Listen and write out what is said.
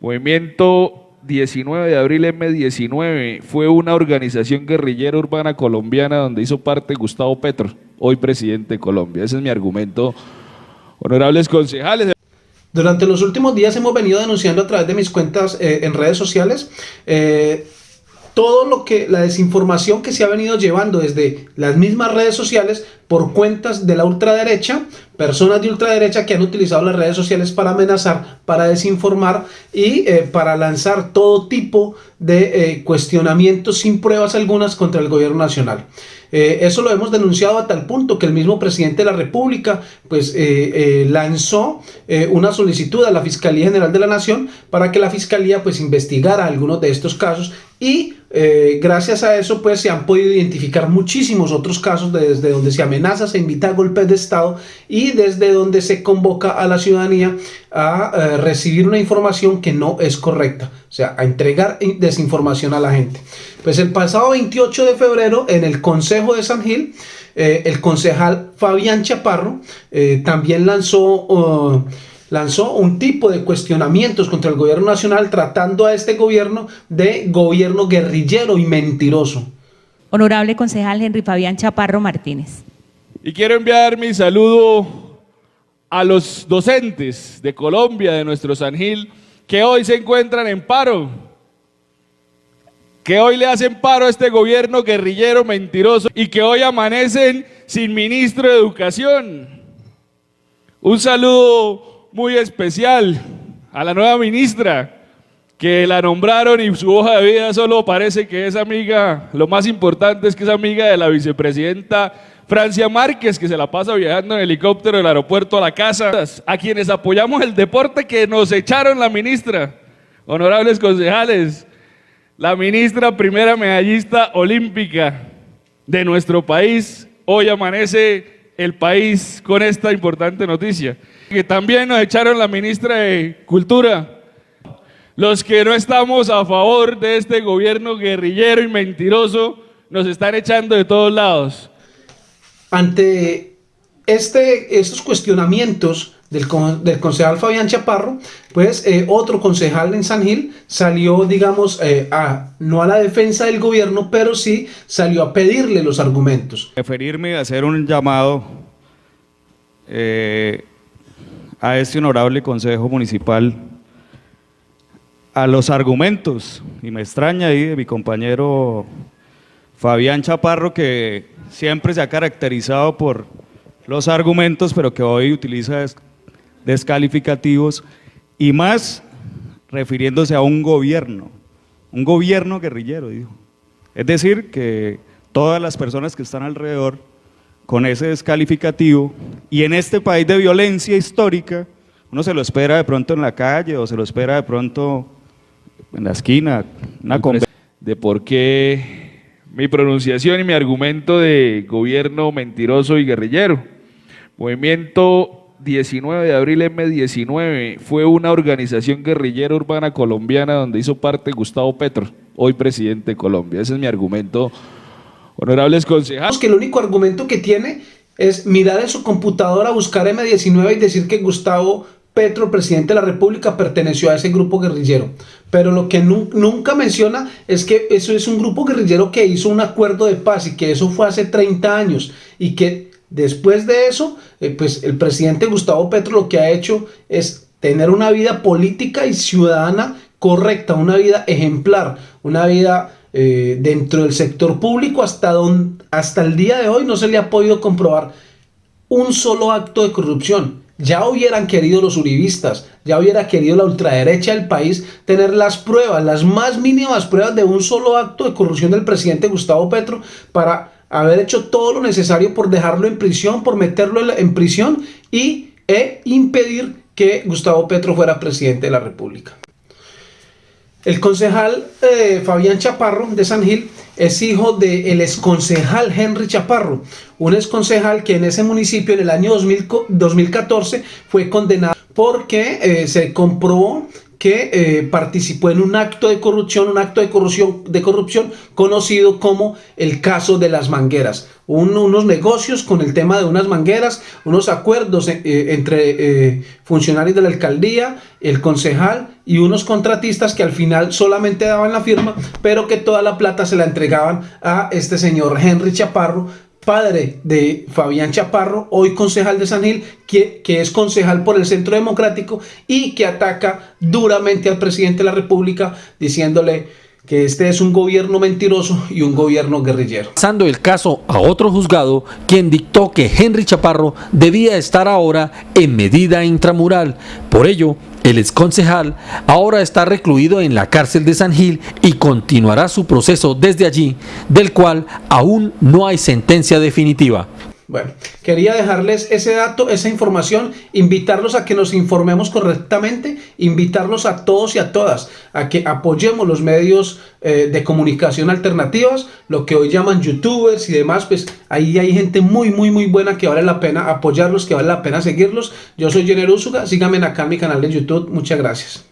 Movimiento 19 de abril M19 fue una organización guerrillera urbana colombiana donde hizo parte Gustavo Petro, hoy presidente de Colombia. Ese es mi argumento. Honorables concejales. Durante los últimos días hemos venido denunciando a través de mis cuentas eh, en redes sociales eh, todo lo que la desinformación que se ha venido llevando desde las mismas redes sociales por cuentas de la ultraderecha, personas de ultraderecha que han utilizado las redes sociales para amenazar, para desinformar y eh, para lanzar todo tipo de eh, cuestionamientos sin pruebas algunas contra el gobierno nacional. Eh, eso lo hemos denunciado a tal punto que el mismo presidente de la República pues lanzó una solicitud a la Fiscalía General de la Nación para que la Fiscalía pues investigara algunos de estos casos y gracias a eso pues se han podido identificar muchísimos otros casos desde donde se amenaza se invita a golpes de Estado y desde donde se convoca a la ciudadanía a eh, recibir una información que no es correcta, o sea, a entregar desinformación a la gente. Pues el pasado 28 de febrero en el Consejo de San Gil, eh, el concejal Fabián Chaparro eh, también lanzó lanzó un tipo de cuestionamientos contra el gobierno nacional tratando a este gobierno de gobierno guerrillero y mentiroso. Honorable concejal Henry Fabián Chaparro Martínez. Y quiero enviar mi saludo a los docentes de Colombia, de nuestro San Gil, que hoy se encuentran en paro, que hoy le hacen paro a este gobierno guerrillero mentiroso y que hoy amanecen sin ministro de Educación. Un saludo muy especial a la nueva ministra, que la nombraron y su hoja de vida solo parece que es amiga, lo más importante es que es amiga de la vicepresidenta Francia Márquez, que se la pasa viajando en helicóptero del aeropuerto a la casa. A quienes apoyamos el deporte que nos echaron la ministra. Honorables concejales, la ministra primera medallista olímpica de nuestro país, hoy amanece el país con esta importante noticia. Que también nos echaron la ministra de Cultura. Los que no estamos a favor de este gobierno guerrillero y mentiroso, nos están echando de todos lados. Ante este, estos cuestionamientos del, del, concejal Fabián Chaparro, pues eh, otro concejal en San Gil salió, digamos, eh, a, no a la defensa del gobierno, pero sí salió a pedirle los argumentos. Referirme a hacer un llamado eh, a este honorable Consejo Municipal a los argumentos, y me extraña ahí de mi compañero Fabián Chaparro, que siempre se ha caracterizado por los argumentos, pero que hoy utiliza descalificativos y más refiriéndose a un gobierno, un gobierno guerrillero, dijo. Es decir, que todas las personas que están alrededor con ese descalificativo y en este país de violencia histórica, uno se lo espera de pronto en la calle o se lo espera de pronto en la esquina, una de por qué mi pronunciación y mi argumento de gobierno mentiroso y guerrillero. Movimiento 19 de abril M19 fue una organización guerrillera urbana colombiana donde hizo parte Gustavo Petro, hoy presidente de Colombia. Ese es mi argumento, honorables concejales. Que el único argumento que tiene es mirar en su computadora, buscar M19 y decir que Gustavo Petro, presidente de la República, perteneció a ese grupo guerrillero. Pero lo que nunca menciona es que eso es un grupo guerrillero que hizo un acuerdo de paz y que eso fue hace 30 años y que después de eso, eh, pues el presidente Gustavo Petro lo que ha hecho es tener una vida política y ciudadana correcta, una vida ejemplar, una vida eh, dentro del sector público hasta, hasta el día de hoy no se le ha podido comprobar un solo acto de corrupción. Ya hubieran querido los uribistas, ya hubiera querido la ultraderecha del país tener las pruebas, las más mínimas pruebas de un solo acto de corrupción del presidente Gustavo Petro para haber hecho todo lo necesario por dejarlo en prisión, por meterlo en prisión y e impedir que Gustavo Petro fuera presidente de la República. El concejal eh, Fabián Chaparro de San Gil es hijo del exconcejal Henry Chaparro, un exconcejal que en ese municipio en el año 2014 fue condenado porque eh, se comprobó que eh, participó en un acto de corrupción, un acto de corrupción, de corrupción conocido como el caso de las mangueras. unos negocios con el tema de unas mangueras, unos acuerdos eh, entre funcionarios de la alcaldía, el concejal y unos contratistas que al final solamente daban la firma, pero que toda la plata se la entregaban a este señor Henry Chaparro, padre de Fabián Chaparro, hoy concejal de San Gil, que, que, es concejal por el Centro Democrático y que ataca duramente al presidente de la República diciéndole que este es un gobierno mentiroso y un gobierno guerrillero. Pasando el caso a otro juzgado, quien dictó que Henry Chaparro debía estar ahora en medida intramural. Por ello, el exconcejal ahora está recluido en la cárcel de San Gil y continuará su proceso desde allí, del cual aún no hay sentencia definitiva. Bueno, quería dejarles ese dato, esa información, invitarlos a que nos informemos correctamente, invitarlos a todos y a todas a que apoyemos los medios eh, de comunicación alternativas, lo que hoy llaman youtubers y demás, pues ahí hay gente muy, muy, muy buena que vale la pena apoyarlos, que vale la pena seguirlos. Yo soy Jenner Úsuga, síganme acá en mi canal de YouTube, muchas gracias.